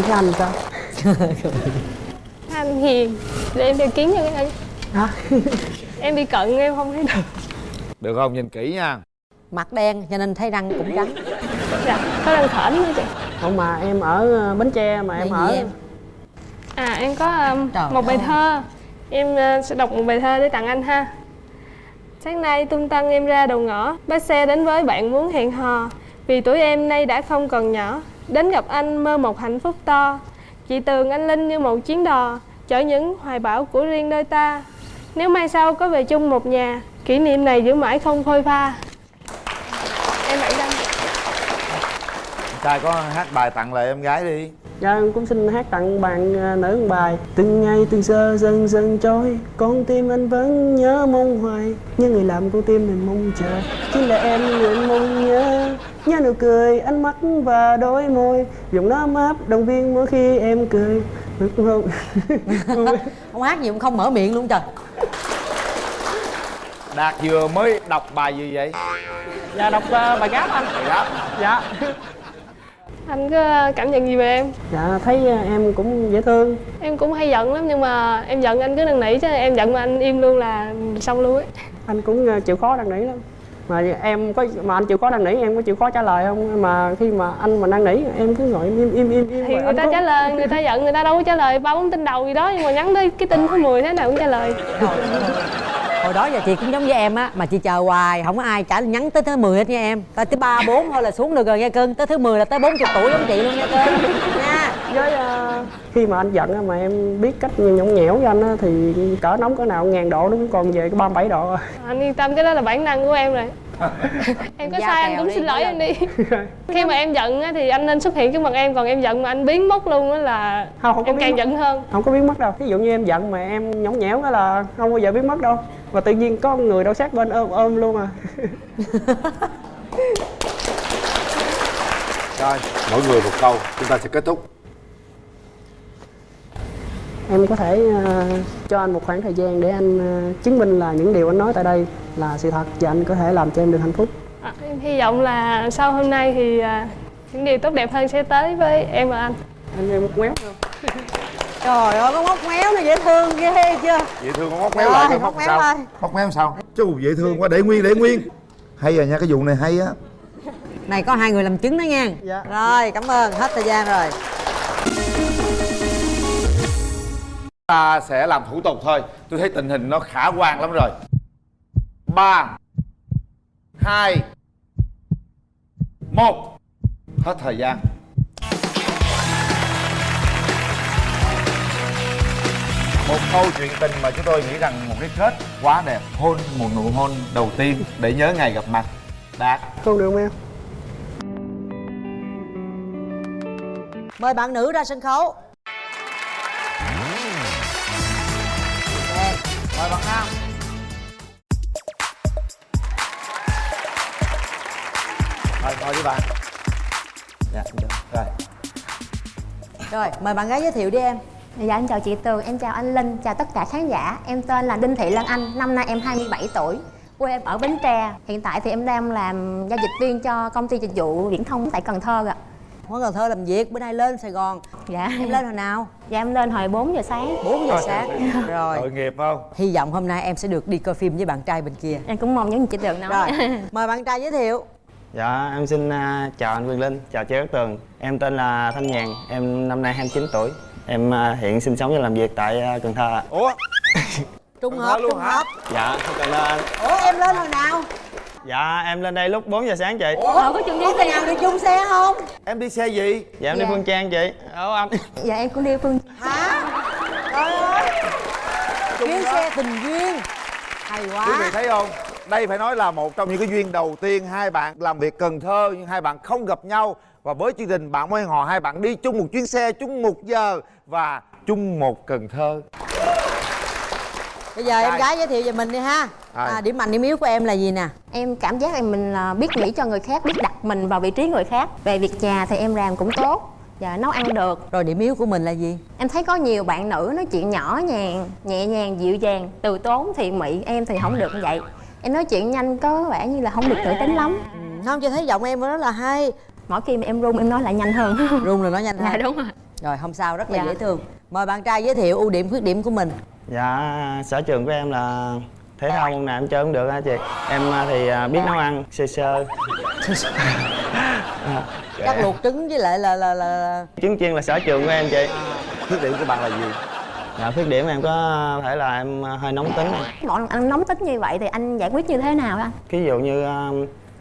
cái anh sao? Anh hiền để em đeo kiến cho cái anh hả? Em đi cận em không thấy được. Được không? Nhìn kỹ nha. Mặt đen cho nên thấy răng cũng trắng. Dạ có đang thởn nữa chị. Không mà em ở ờ, bến tre mà em ở. em? à em có um, Trời một bài ơi. thơ. Em uh, sẽ đọc một bài thơ để tặng anh ha. Sáng nay tung tăng em ra đầu ngõ. Bác xe đến với bạn muốn hẹn hò. Vì tuổi em nay đã không còn nhỏ đến gặp anh mơ một hạnh phúc to. Chị tường anh linh như một chuyến đò chở những hoài bão của riêng đôi ta. Nếu mai sau có về chung một nhà kỷ niệm này giữ mãi không phôi pha. Em bạn đăng trai có hát bài tặng lại em gái đi. Dạ em cũng xin hát tặng bạn ờ, nữ một bài. Từng ngày từng giờ dần dần trôi Con tim anh vẫn nhớ mong hoài. Nhớ người làm con tim mình mong chờ. Chính là em người mong nhớ Nhớ nụ cười, ánh mắt và đôi môi. Dùng nó áp động viên mỗi khi em cười. Được không? không hát gì cũng không mở miệng luôn trời. Đạt vừa mới đọc bài gì vậy? Dạ đọc ờ, bài gáp anh. Bài gáp. Dạ. Anh có cảm nhận gì về em? Dạ thấy ờ, em cũng dễ thương. Em cũng hay giận lắm nhưng mà em giận anh cứ năn nỉ chứ em giận mà anh im luôn là xong luôn ấy. Anh cũng ờ, chịu khó năn nỉ lắm mà em có mà anh chịu khó năn nỉ em có chịu khó trả lời không? Mà khi mà anh mà năn nỉ em cứ ngồi im im im im thì người ta có- trả lời người ta giận người ta đâu có trả lời ba bốn tin đầu gì đó nhưng mà nhắn tới cái tin thứ 10 thế nào cũng trả lời. Hồi đó giờ chị cũng giống với em á mà chị chờ hoài không có ai trả nhắn tới thứ 10 hết nha em. Tới thứ ba bốn thôi là xuống được rồi nha cưng tới thứ 10 là tới 40 tuổi giống chị luôn nha cưng. Nha với ờ, khi mà anh giận á, mà em biết cách nhõng nhẽo với anh á, thì cỡ nóng cỡ nào ngàn độ nó cũng còn về cái 37 độ anh yên tâm cái đó là bản năng của em rồi. Em có Giao sai anh cũng đi, xin lỗi em đi. Khi mà em giận á, thì anh nên xuất hiện trước mặt em còn em giận mà anh biến mất luôn á là không, không có em càng mất. giận hơn. Không có biến mất đâu. Ví dụ như em giận mà em nhõng nhẽo cái là không bao giờ biến mất đâu. Và tự nhiên có người đâu sát bên ôm ôm luôn à. Rồi mỗi người một câu. Chúng ta sẽ kết thúc em có thể ờ, cho anh một khoảng thời gian để anh ờ, chứng minh là những điều anh nói tại đây là sự thật và anh có thể làm cho em được hạnh phúc. À, em hy vọng là sau hôm nay thì à, những điều tốt đẹp hơn sẽ tới với em và anh. Anh em một quéo không? Trời ơi có móc méo nó dễ thương ghê chưa? Dễ thương con móc méo Rồi, lại coi móc móc méo sao ơi. móc méo sao? Chú dễ thương quá để nguyên để nguyên. Hay rồi nha cái vụ này hay á. Này có hai người làm chứng đó nha. Dạ. rồi cảm ơn hết thời gian rồi ta sẽ làm thủ tục thôi. Tôi thấy tình hình nó khả quan lắm rồi. Ba hai một. Hết thời gian. Một câu chuyện tình mà chúng tôi nghĩ rằng một cái kết quá đẹp. Hôn một nụ hôn đầu tiên để nhớ ngày gặp mặt. Đạt không được không em? Mời bạn nữ ra sân khấu mời bạn nam. Mời ngồi đi bạn. Dạ rồi. Rồi mời bạn gái giới thiệu đi em. Dạ em chào chị Tường, em chào anh Linh, chào tất cả khán giả. Em tên là Đinh Thị Lan Anh, năm nay em 27 tuổi. Quê em ở Bến Tre. Hiện tại thì em đang làm giao dịch viên cho công ty dịch vụ viễn thông tại Cần Thơ ạ Ở Cần Thơ làm việc, bữa nay lên Sài Gòn. Dạ. Em lên hồi nào? Dạ em lên hồi 4 giờ sáng. 4 giờ sáng. Rồi. Tội nghiệp không? Hy vọng hôm nay em sẽ được đi coi phim với bạn trai bên kia. Em cũng mong những gì chị Tường nói. Rồi, mời bạn trai giới thiệu. Dạ, em xin à, chào anh Quyền Linh, chào chị Cát Tường. Em tên là Thanh Nhàn, em năm nay 29 tuổi. Em à, hiện sinh sống và làm việc tại à, Cần Thơ ạ. Ủa? Trùng Cần hợp, hả? hợp. Dạ, ơn anh Ủa em lên hồi nào? Dạ, em lên đây lúc 4 giờ sáng chị. Ủa? Có chừng đi xe. nào đi chung xe không? em đi xe gì? Dạ, em Dạ. đi Phương Trang chị. Ủa anh? Dạ em cũng đi Phương Hả? Trời ơi. Chuyến xe tình duyên. Hay quý quá vị thấy không? Đây phải nói là một trong những cái duyên đầu tiên hai bạn làm việc Cần Thơ nhưng hai bạn không gặp nhau. Và với chương trình bạn mới hò hai bạn đi chung một chuyến xe chung một giờ và chung một Cần Thơ Bây giờ em gái giới thiệu về mình đi ha. À, Điểm mạnh điểm yếu của em là gì nè? Em cảm giác là mình là biết nghĩ cho người khác, biết đặt mình vào vị trí người khác. Về việc nhà thì em làm cũng tốt. Dạ nấu ăn được. Rồi điểm yếu của mình là gì? Em thấy có nhiều bạn nữ nói chuyện nhỏ nhàng, nhẹ nhàng, dịu dàng, từ tốn, thiện mỹ Em thì không được như vậy. Em nói chuyện nhanh có vẻ như là không được tự tính lắm. Không, chị thấy giọng em rất là hay. Mỗi khi mà em run em nói lại nhanh hơn. Run là nói nhanh Dạ hơn. đúng rồi. Rồi không sao, rất là Dạ. dễ thương. Mời bạn trai giới thiệu ưu điểm khuyết điểm của mình Dạ, sở trường của em là thể thao môn nào em chơi cũng được hả chị. Em à, thì à, biết nấu ăn, sơ sơ. Chắc luộc trứng với lại là là là Trứng chiên là sở trường của em chị. Khuyết điểm của bạn là gì? Dạ, khuyết điểm em có thể là em à, hơi nóng tính. Lần anh nóng tính như vậy thì anh giải quyết như thế nào anh? ví dụ như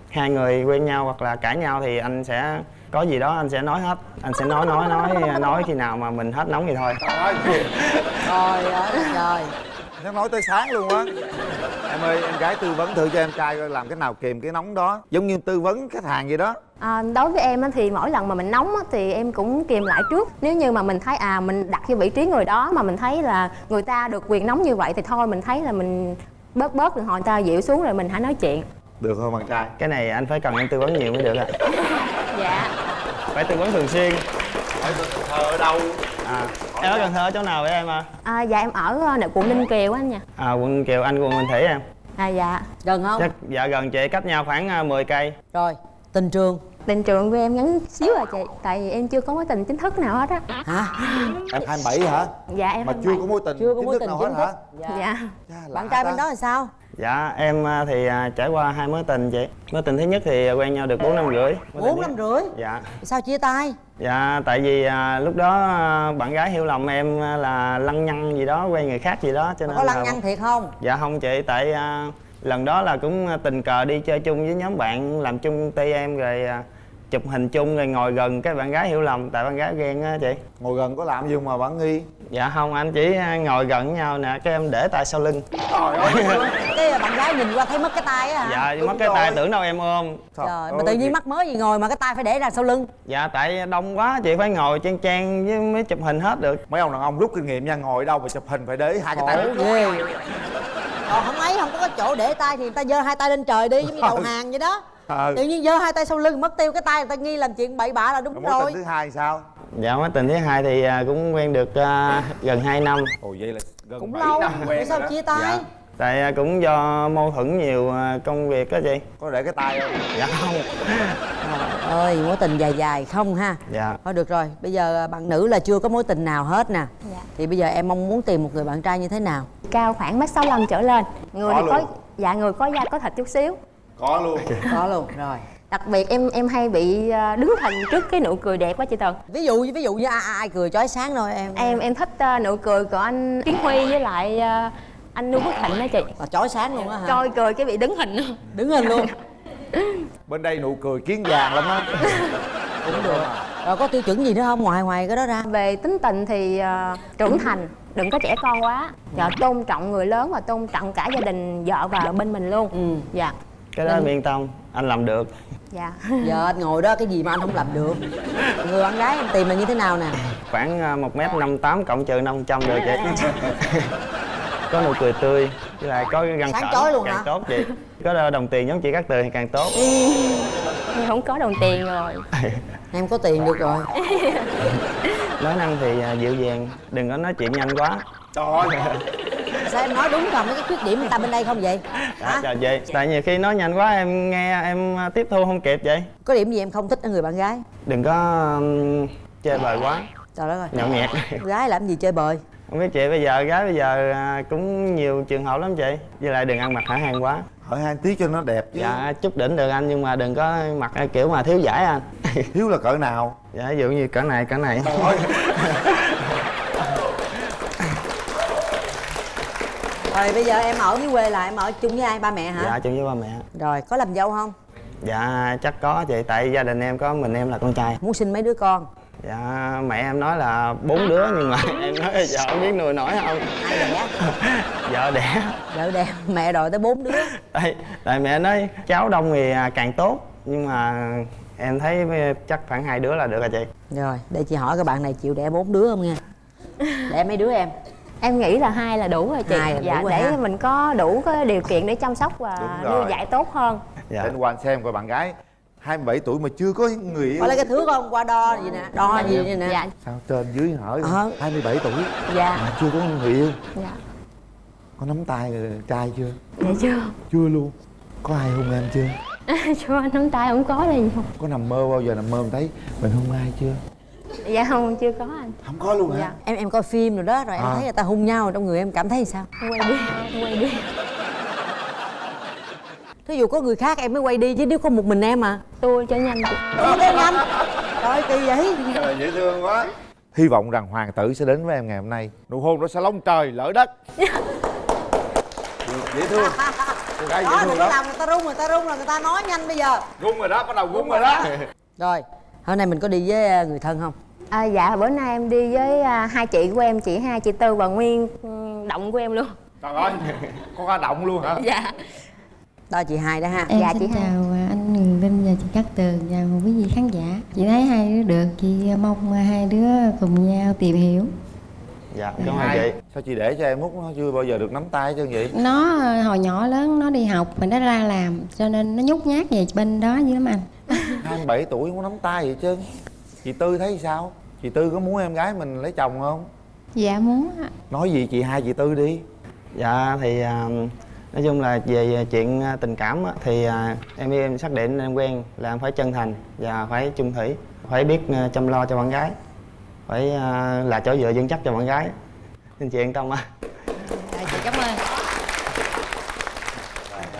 hai người quen nhau hoặc là cãi nhau thì anh sẽ có gì đó anh sẽ nói hết. Anh sẽ nói nói nói nói khi nào mà mình hết nóng thì thôi. Trời ơi trời nó nói tới sáng luôn á. Em ơi em gái tư vấn thử cho em trai coi làm cái nào kìm cái nóng đó. Giống như tư vấn khách hàng vậy đó. À, đối với em á, thì mỗi lần mà mình nóng á, thì em cũng kìm lại trước. Nếu như mà mình thấy à mình đặt vô vị trí người đó mà mình thấy là người ta được quyền nóng như vậy thì thôi mình thấy là mình bớt bớt rồi hồi người ta dịu xuống rồi mình hãy nói chuyện được không bạn trai. Cái này anh phải cần em tư vấn nhiều mới được ạ dạ. Phải tư vấn thường xuyên. Ở Cần Thơ ở đâu? À em ở Cần Thơ ở chỗ nào vậy em à? À, dạ em ở ờ, quận Ninh Kiều á anh nha. À quận Kiều anh quận Bình Thủy em. À dạ. Gần không? Chắc dạ gần chị cách nhau khoảng à, 10 cây. Rồi tình trường? Tình trường của em ngắn xíu à chị tại vì em chưa có mối tình chính thức nào hết á. Hả? Em 27 hả? Dạ em mà 27. chưa có mối tình Chưa có chính mối thức tình nào chính hết thức. hả dạ. Bạn trai bên đó là sao dạ em à, thì à, trải qua hai mối tình chị. Mối tình thứ nhất thì quen nhau được 4 năm rưỡi. Bốn năm rưỡi? Dạ. Sao chia tay? Dạ, tại vì à, lúc đó à, bạn gái hiểu lầm em à, là lăng nhăng gì đó, quen người khác gì đó cho nên có lăng là... nhăng thiệt không? Dạ không chị, tại à, lần đó là cũng à, tình cờ đi chơi chung với nhóm bạn làm chung công ty em rồi à, chụp hình chung rồi ngồi gần cái bạn gái hiểu lầm tại bạn gái ghen á chị. ngồi gần có làm gì mà bạn nghi? Dạ không, anh chỉ ngồi gần với nhau nè, cái em để tay sau lưng. cái bạn gái nhìn qua thấy mất cái tay á hả? Dạ, mất cái tay tưởng đâu em ôm. trời mà tự nhiên mắc mới gì ngồi mà cái tay phải để ra sau lưng. Dạ, tại đông quá chị phải ngồi chen chen với mới chụp hình hết được. mấy ông đàn ông rút kinh nghiệm nha ngồi đâu mà chụp hình phải để hai cái tay ghê. Còn không ấy không có chỗ để tay thì người ta giơ hai tay lên trời đi giống như đầu hàng vậy đó Ờ. tự nhiên giơ hai tay sau lưng mất tiêu cái tay người ta nghi làm chuyện bậy bạ là đúng mối rồi. tình thứ hai sao? Dạ mối tình thứ hai thì à, cũng quen được à, gần 2 năm. Ồ vậy là gần cũng lâu tại sao chia tay? Dạ. tại à, cũng do mâu thuẫn nhiều công việc á chị. Có để cái tay không? Dạ không. Trời ơi mối tình dài dài không ha? Dạ. Thôi được rồi bây giờ bạn nữ là chưa có mối tình nào hết nè. Dạ. thì bây giờ em mong muốn tìm một người bạn trai như thế nào? Cao khoảng mét 65 trở lên. Người Có thì có dạ người có da có thịt chút xíu có luôn. Có luôn rồi. Đặc biệt em em hay bị à, đứng hình trước cái nụ cười đẹp quá chị Tần ví dụ ví dụ như ai, ai cười chói sáng thôi em em em thích à, nụ cười của anh Kiến Huy với lại à, anh Nu Phước Thịnh đó chị. Là chói sáng luôn á hả? Coi cười cái bị đứng hình luôn. Đứng hình luôn. Bên đây nụ cười kiến vàng lắm á. Cũng được. Rồi có tiêu chuẩn gì nữa không? Ngoài ngoài cái đó ra. Về tính tình thì à, trưởng thành đừng có trẻ con quá. Dạ, tôn trọng người lớn và tôn trọng cả gia đình vợ và bên mình luôn. Dạ cái đó em yên tâm anh làm được. Dạ. Giờ anh ngồi đó cái gì mà anh không làm được? Người bạn gái em tìm là như thế nào nè? Khoảng à, một mét năm tám cộng trừ năm trăm được chị. Có nụ cười tươi với lại có cái răng Sáng chói luôn càng hả? tốt chị. Có đồng tiền giống chị cát tường thì càng tốt. Em không có đồng tiền rồi. Em có tiền được rồi. Nói năng thì à, dịu dàng đừng có nói chuyện nhanh quá. Trời ơi sao em nói đúng còn mấy cái khuyết điểm người ta bên đây không vậy? Dạ, chào chị. Tại nhiều khi nói nhanh quá em nghe em à, tiếp thu không kịp vậy. Có điểm gì em không thích ở người bạn gái? Đừng có um, chơi bời quá. Trời đất ơi. Nhậu nhẹt. Gái làm gì chơi bời? Không biết chị bây giờ gái bây giờ à, cũng nhiều trường hợp lắm chị. Với lại đừng ăn mặc hở hang quá. Hỏi hai tí cho nó đẹp chứ. Dạ chút đỉnh được anh nhưng mà đừng có mặc kiểu mà thiếu giải anh. Thiếu là cỡ nào? Dạ ví dụ như cỡ này cỡ này rồi bây giờ em ở dưới quê là em ở chung với ai? Ba mẹ hả? Dạ chung với ba mẹ. Rồi có làm dâu không? Dạ chắc có chị tại gia đình em có mình em là con trai. Muốn sinh mấy đứa con? Dạ mẹ em nói là bốn đứa nhưng mà em nói là giờ không biết nuôi nổi không. Ai đẻ? Vợ đẻ. Vợ đẻ mẹ đòi tới bốn đứa. Tại tại mẹ nói cháu đông thì à, càng tốt nhưng mà em thấy chắc khoảng hai đứa là được rồi chị. Rồi để chị hỏi các bạn này chịu đẻ bốn đứa không nha đẻ mấy đứa em em nghĩ là hai là đủ rồi chị. Hai là dạ đủ để ha. mình có đủ cái điều kiện để chăm sóc và nuôi dạy tốt hơn. Dạ. đến quan xem coi bạn gái 27 tuổi mà chưa có người yêu. Có lấy cái thước không? Qua đo gì nè đo gì vậy nè. Dạ. Sao trên dưới hỏi Ờ. 27 tuổi dạ. mà chưa có người yêu. Dạ. Có nắm tay rồi trai chưa? Dạ chưa. Chưa luôn. Có ai hôn em chưa? Chưa nắm tay không có đây có nằm mơ bao giờ nằm mơ mình thấy mình hôn ai chưa dạ không chưa có anh. Không có luôn hả? Dạ. Em em coi phim rồi đó rồi em À. thấy người ta hung nhau trong người em cảm thấy sao? Quay đi quay đi. Thí dụ có người khác em mới quay đi chứ nếu có một mình em à? Tôi cho nhanh. Chị Ủa, cái nhanh. Trời kỳ vậy. Trời, dễ thương quá. Hy vọng rằng hoàng tử sẽ đến với em ngày hôm nay. Nụ hôn đó sẽ lông trời lỡ đất. Được, dễ thương. Cô gái dễ đó thương lắm. làm người ta rung người ta rung là người ta nói nhanh bây giờ. Rung rồi đó bắt đầu rung rồi đó. Rồi hôm nay mình có đi với ờ, người thân không à, dạ bữa nay em đi với à, hai chị của em chị hai chị tư và nguyên ừ, động của em luôn trời ơi có hoa động luôn hả dạ đó chị hai đó ha Em Dạ, xin chị Hai. chào à, anh Huyền Linh và chị Cát Tường và quý vị khán giả. Chị thấy hai đứa được, chị mong hai đứa cùng nhau tìm hiểu. Dạ cảm ơn Hai. chị. Sao chị để cho em út nó chưa bao giờ được nắm tay chứ vậy? Nó à, hồi nhỏ lớn nó đi học mình nó ra làm cho nên nó nhút nhát về bên đó dữ lắm anh. 27 tuổi không có nắm tay vậy chứ. Chị tư thấy sao? Chị tư có muốn em gái mình lấy chồng không? Dạ muốn ạ. nói gì chị hai chị tư đi. Dạ thì à, nói chung là về chuyện à, tình cảm á, thì à, em với em xác định em quen là em phải chân thành và phải chung thủy phải biết chăm lo cho bạn gái phải à, là chỗ dựa vững chắc cho bạn gái. Nên chị yên tâm á. Rồi, chị cảm ơn.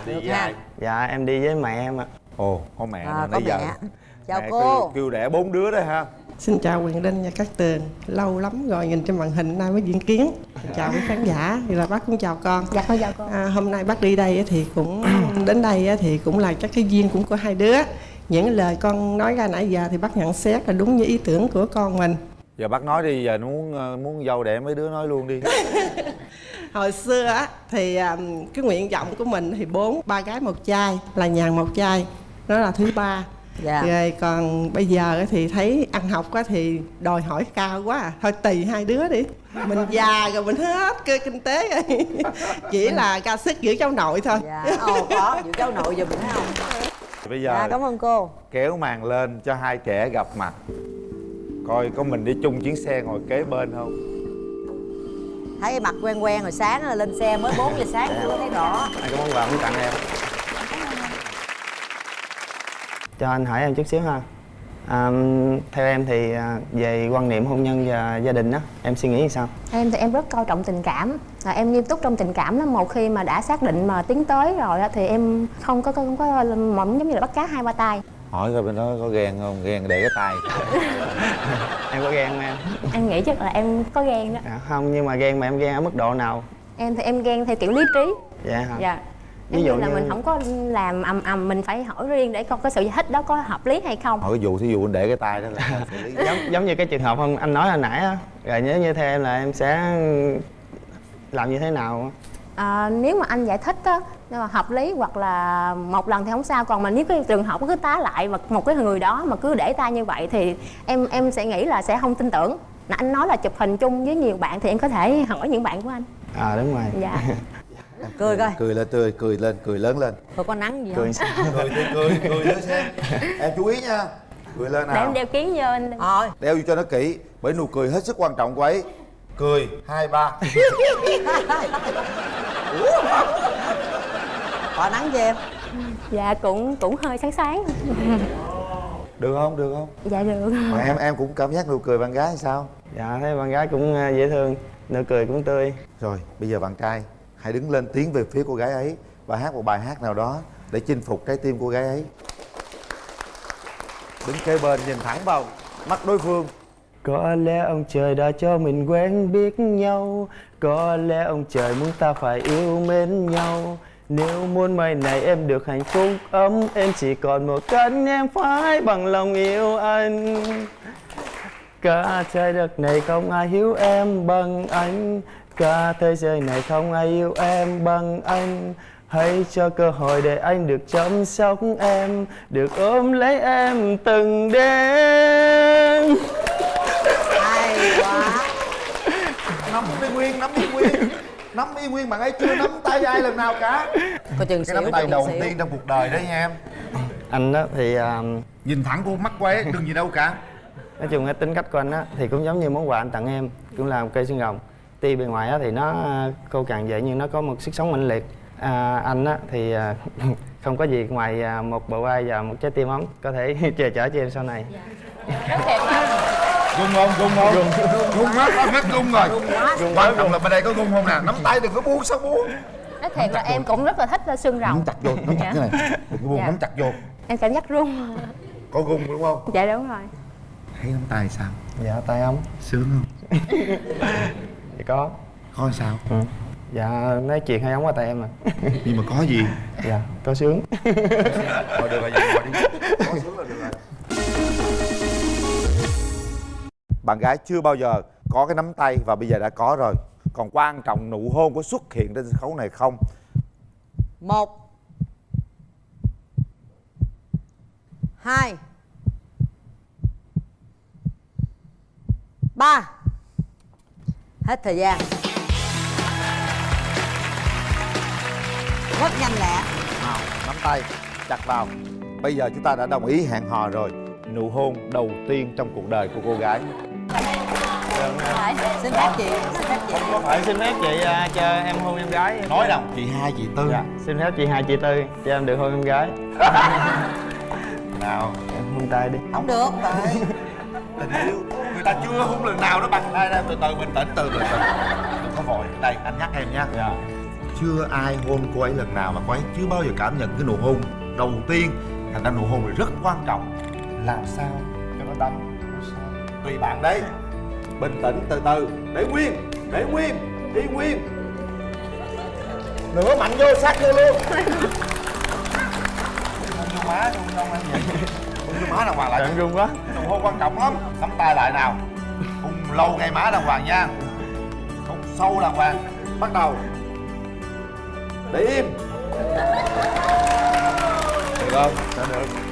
Được ha. dạ em đi với mẹ em ạ. Ồ có mẹ À, nãy giờ mẹ. Chào mẹ cô. kêu, kêu đẻ bốn đứa đó ha. Xin chào Quyền Linh và các tường. Lâu lắm rồi nhìn trên màn hình nay mới diễn kiến. Xin chào quý khán giả. Thì là bác cũng chào con. Dạ con chào cô. À, Hôm nay bác đi đây thì cũng Đến đây thì cũng là chắc cái duyên cũng của hai đứa. Những lời con nói ra nãy giờ Thì bác nhận xét là đúng như ý tưởng của con mình giờ bác nói đi giờ nó muốn ờ, muốn dâu đẻ mấy đứa nói luôn đi. Hồi xưa á thì cái nguyện vọng của mình thì bốn ba gái một trai là nhàn một trai đó là thứ ba. Dạ. rồi còn bây giờ á thì thấy ăn học á thì đòi hỏi cao quá à. thôi tùy hai đứa đi. Mình già rồi mình hết cơ kinh tế rồi. Chỉ là ca sức giữ cháu nội thôi. Dạ ồ có giữ cháu nội giùm thấy không? Bây giờ dạ cảm ơn cô. kéo màn lên cho hai trẻ gặp mặt coi có mình đi chung chuyến xe ngồi kế bên không? Thấy mặt quen quen rồi sáng là lên xe mới 4 giờ sáng chưa thấy rõ. Anh có món quà muốn tặng em. Cho anh hỏi em chút xíu ha. À, theo em thì à, về quan niệm hôn nhân và gia đình á em suy nghĩ như sao? Em thì em rất coi trọng tình cảm. À, em nghiêm túc trong tình cảm lắm. Một khi mà đã xác định mà tiến tới rồi á, thì em không có không có mỏng giống như là bắt cá hai ba tay hỏi coi bên đó có ghen không? Ghen để cái tay. Em có ghen không em? Em nghĩ chắc là em có ghen đó. À, không nhưng mà ghen mà em ghen ở mức độ nào? Em thì em ghen theo kiểu lý trí. Dạ hả? Dạ. Ví ví dụ là như- mình không có làm ầm ầm mình phải hỏi riêng để coi cái sự giải thích đó có hợp lý hay không. Hỏi cái vụ thí dụ anh để cái tay đó là giống giống như cái trường hợp không anh nói hồi nãy á rồi nếu như theo em là em sẽ làm như thế nào à, nếu mà anh giải thích á nếu mà hợp lý hoặc là một lần thì không sao. Còn mà nếu cái trường hợp cứ tá lại và một cái người đó mà cứ để tay như vậy thì em em sẽ nghĩ là sẽ không tin tưởng. Là anh nói là chụp hình chung với nhiều bạn thì em có thể hỏi những bạn của anh. À đúng rồi. Dạ. Cười coi. Cười lên tươi cười lên cười lớn lên. Tôi có nắng gì cười. không? Cười thì cười cười nữa xem em chú ý nha. Cười lên để em nào. đeo kiến vô anh rồi đeo vô cho nó kỹ bởi nụ cười hết sức quan trọng của ấy. Cười. Hai ba có nắng cho em. Dạ cũng cũng hơi sáng sáng. Được không được không? Dạ được. Mà em em cũng cảm giác nụ cười bạn gái sao? Dạ thấy bạn gái cũng à, dễ thương nụ cười cũng tươi. Rồi bây giờ bạn trai hãy đứng lên tiến về phía cô gái ấy và hát một bài hát nào đó để chinh phục trái tim cô gái ấy. Đứng kế bên nhìn thẳng vào mắt đối phương. Có lẽ ông trời đã cho mình quen biết nhau Có lẽ ông trời muốn ta phải yêu mến nhau nếu muôn mai này em được hạnh phúc, ấm Em chỉ còn một cánh em phải bằng lòng yêu anh. Cả trái đất này không ai hiểu em bằng anh. Cả thế giới này không ai yêu em bằng anh. Hãy cho cơ hội để anh được chăm sóc em, Được ôm lấy em từng đêm. Hay quá. Nắm y nguyên, nắm y nguyên. Nắm y nguyên bạn ấy chưa? Nắm tay ai lần nào cả. Có chừng cái nắm tay đầu tiên trong cuộc đời đấy nha em. Anh đó thì à, nhìn thẳng vô mắt cô ấy đừng gì đâu cả. Nói chung cái tính cách của anh á thì cũng giống như món quà anh tặng em cũng là một cây xương rồng. Tuy bề ngoài á thì nó khô cằn vậy nhưng nó có một sức sống mạnh liệt. À, anh á thì à, không có gì ngoài à, một bờ vai và một trái tim ấm. Có thể che chở cho em sau này. Gung không? Gung không? Gung gung hết hết gung rồi. Quan quá, trọng là bên đây có gung không nè? Nắm tay đừng có buông sao buông nói thiệt là em cũng rất là thích là xương rồng. Nắm chặt vô nắm chặt Dạ. cái này. Đừng có buông Dạ. nắm chặt vô. Em cảm giác run. Có gung đúng không? Dạ đúng rồi. Thấy nắm tay sao? Dạ tay ấm sướng không? Dạ có. Có sao? Ừ. dạ nói chuyện hay ấm qua tay em à. Nhưng mà có gì? Dạ có sướng. Thôi được rồi vậy ngồi đi. Có sướng là được rồi. Bạn gái chưa bao giờ có cái nắm tay và bây giờ đã có rồi còn quan trọng nụ hôn có xuất hiện trên sân khấu này không? Một. Hai. Ba. Hết thời gian. Rất nhanh lẹ. Nào nắm tay chặt vào. Bây giờ chúng ta đã đồng ý hẹn hò rồi. Nụ hôn đầu tiên trong cuộc đời của cô gái xin phép chị xin phép chị. Có phải xin phép chị à, cho em hôn em gái. Nói đâu? Chị hai chị tư. Dạ xin phép chị hai chị tư. Cho em được hôn em gái. Nào em hôn tay đi. Không được tại tình yêu. Người ta chưa hôn lần nào nó bằng đây đây từ từ bình tĩnh từ từ đừng có vội. Đây anh nhắc em nha. Dạ. Chưa ai hôn cô ấy lần nào mà cô ấy chưa bao giờ cảm nhận cái nụ hôn. Đầu tiên thành ra nụ hôn này rất quan trọng. Làm sao cho nó đâm? Tùy bạn đấy bình tĩnh từ từ. Để nguyên để nguyên đi nguyên nữa mạnh vô sát vô luôn. Vô má hôn không anh vậy vô má đàng hoàng lại Trời, run quá. Nụ hôn quan trọng lắm nắm tay lại nào. Hôn lâu ngay má đàng hoàng nha. Hôn sâu đàng hoàng. Bắt đầu. Để im. Được không? Đã được